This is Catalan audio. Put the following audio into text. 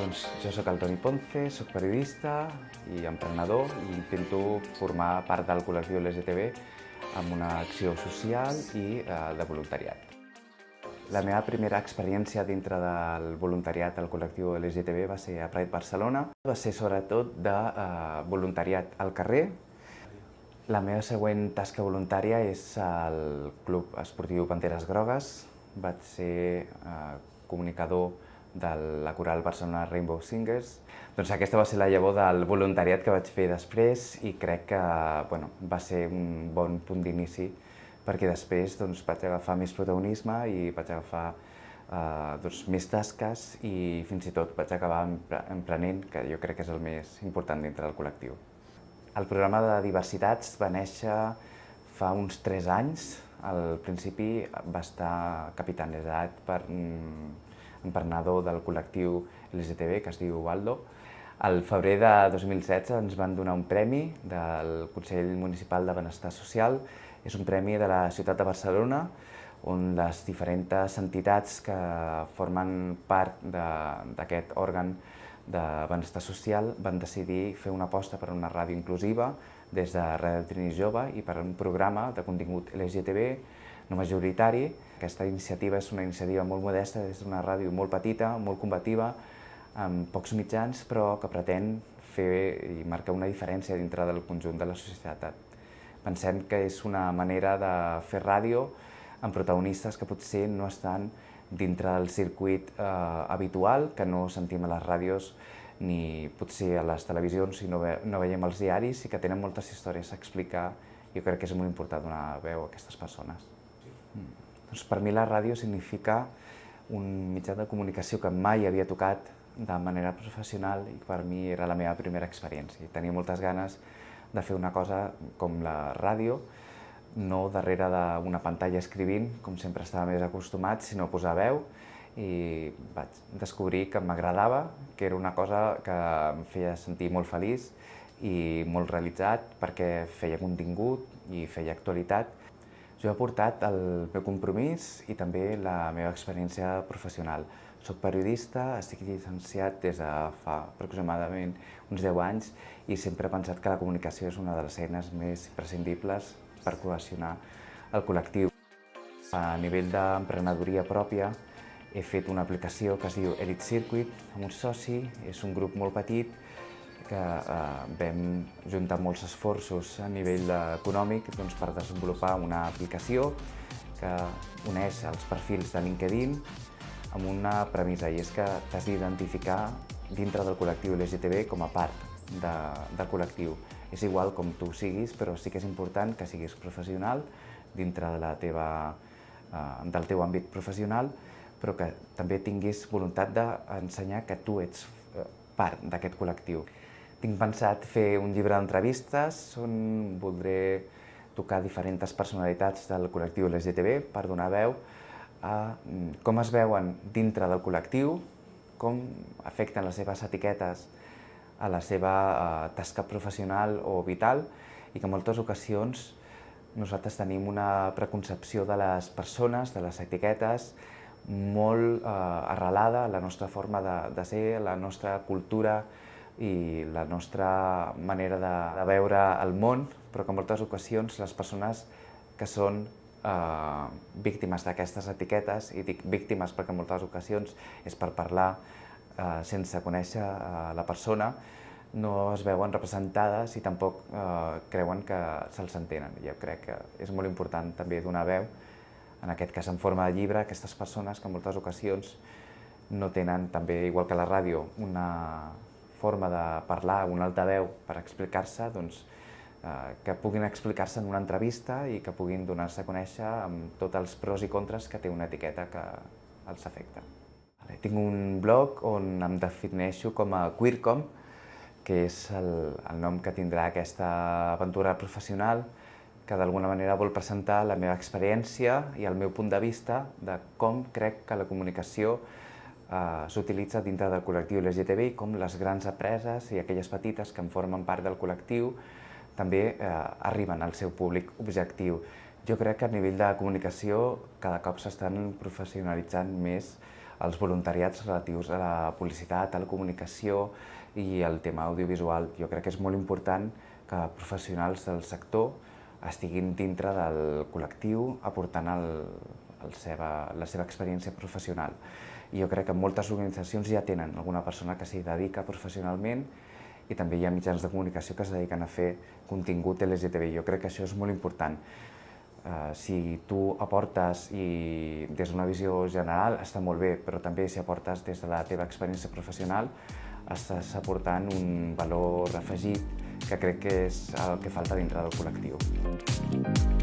Doncs jo sóc el Toni Ponce, sóc periodista i emprenedor i intento formar part del col·lectiu LGTB amb una acció social i eh, de voluntariat. La meva primera experiència dintre del voluntariat al col·lectiu LGTB va ser a Pride Barcelona. Va ser sobretot de eh, voluntariat al carrer. La meva següent tasca voluntària és al Club Esportiu Panteres Grogues. Vaig ser eh, comunicador de la coral Barcelona Rainbow Singers. Doncs aquesta va ser la llavor del voluntariat que vaig fer després i crec que bueno, va ser un bon punt d'inici perquè després doncs, vaig agafar més protagonisme i vaig agafar eh, doncs, més tasques i fins i tot vaig acabar emprenent, que jo crec que és el més important dintre del col·lectiu. El programa de diversitats va néixer fa uns 3 anys. Al principi va estar capitalitzat per emprenedor del col·lectiu LGTB, que es diu Waldo. Al febrer de 2016 ens van donar un premi del Consell Municipal de Benestar Social. És un premi de la ciutat de Barcelona, on les diferents entitats que formen part d'aquest òrgan de benestar social van decidir fer una aposta per una ràdio inclusiva des de Ràdio Trini Jove i per un programa de contingut LGTB no majoritari. Aquesta iniciativa és una iniciativa molt modesta, és una ràdio molt petita, molt combativa, amb pocs mitjans, però que pretén fer i marcar una diferència dintre del conjunt de la societat. Pensem que és una manera de fer ràdio amb protagonistes que potser no estan dintre del circuit eh, habitual, que no sentim a les ràdios ni potser a les televisions i no, ve, no veiem els diaris i que tenen moltes històries a explicar. Jo crec que és molt important donar veu a aquestes persones. Mm. Doncs per mi la ràdio significa un mitjà de comunicació que mai havia tocat de manera professional i per mi era la meva primera experiència. Tenia moltes ganes de fer una cosa com la ràdio, no darrere d'una pantalla escrivint, com sempre estava més acostumat, sinó posar veu i vaig descobrir que m'agradava, que era una cosa que em feia sentir molt feliç i molt realitzat perquè feia contingut i feia actualitat jo he portat el meu compromís i també la meva experiència professional. Soc periodista, estic llicenciat des de fa aproximadament uns 10 anys i sempre he pensat que la comunicació és una de les eines més imprescindibles per cohesionar el col·lectiu. A nivell d'emprenedoria pròpia he fet una aplicació que es diu Elite Circuit amb un soci, és un grup molt petit que eh, vam juntar molts esforços a nivell econòmic doncs, per desenvolupar una aplicació que uneix els perfils de LinkedIn amb una premissa, i és que t'has d'identificar dintre del col·lectiu LGTB com a part de, del col·lectiu. És igual com tu siguis, però sí que és important que siguis professional dintre de la teva, eh, del teu àmbit professional, però que també tinguis voluntat d'ensenyar que tu ets eh, part d'aquest col·lectiu. Tinc pensat fer un llibre d'entrevistes on voldré tocar diferents personalitats del col·lectiu LGTB per donar veu a mm, com es veuen dintre del col·lectiu, com afecten les seves etiquetes a la seva eh, tasca professional o vital i que en moltes ocasions nosaltres tenim una preconcepció de les persones, de les etiquetes, molt eh, arrelada a la nostra forma de, de ser, a la nostra cultura, i la nostra manera de, de veure el món, però que en moltes ocasions les persones que són eh, víctimes d'aquestes etiquetes, i dic víctimes perquè en moltes ocasions és per parlar eh, sense conèixer eh, la persona, no es veuen representades i tampoc eh, creuen que se'ls entenen. Jo crec que és molt important també donar veu, en aquest cas en forma de llibre, a aquestes persones que en moltes ocasions no tenen també, igual que la ràdio, una, forma de parlar, un altaveu per explicar-se, doncs, eh, que puguin explicar-se en una entrevista i que puguin donar-se a conèixer amb tots els pros i contres que té una etiqueta que els afecta. Tinc un blog on em defineixo com a Queercom, que és el, el nom que tindrà aquesta aventura professional, que d'alguna manera vol presentar la meva experiència i el meu punt de vista de com crec que la comunicació eh, s'utilitza dintre del col·lectiu LGTBI com les grans empreses i aquelles petites que en formen part del col·lectiu també eh, arriben al seu públic objectiu. Jo crec que a nivell de comunicació cada cop s'estan professionalitzant més els voluntariats relatius a la publicitat, a la comunicació i el tema audiovisual. Jo crec que és molt important que professionals del sector estiguin dintre del col·lectiu aportant el, el seva, la seva experiència professional. I jo crec que moltes organitzacions ja tenen alguna persona que s'hi dedica professionalment i també hi ha mitjans de comunicació que es dediquen a fer contingut LGTBI. Jo crec que això és molt important. Uh, si tu aportes i des d'una visió general està molt bé, però també si aportes des de la teva experiència professional estàs aportant un valor afegit que crec que és el que falta dintre del col·lectiu.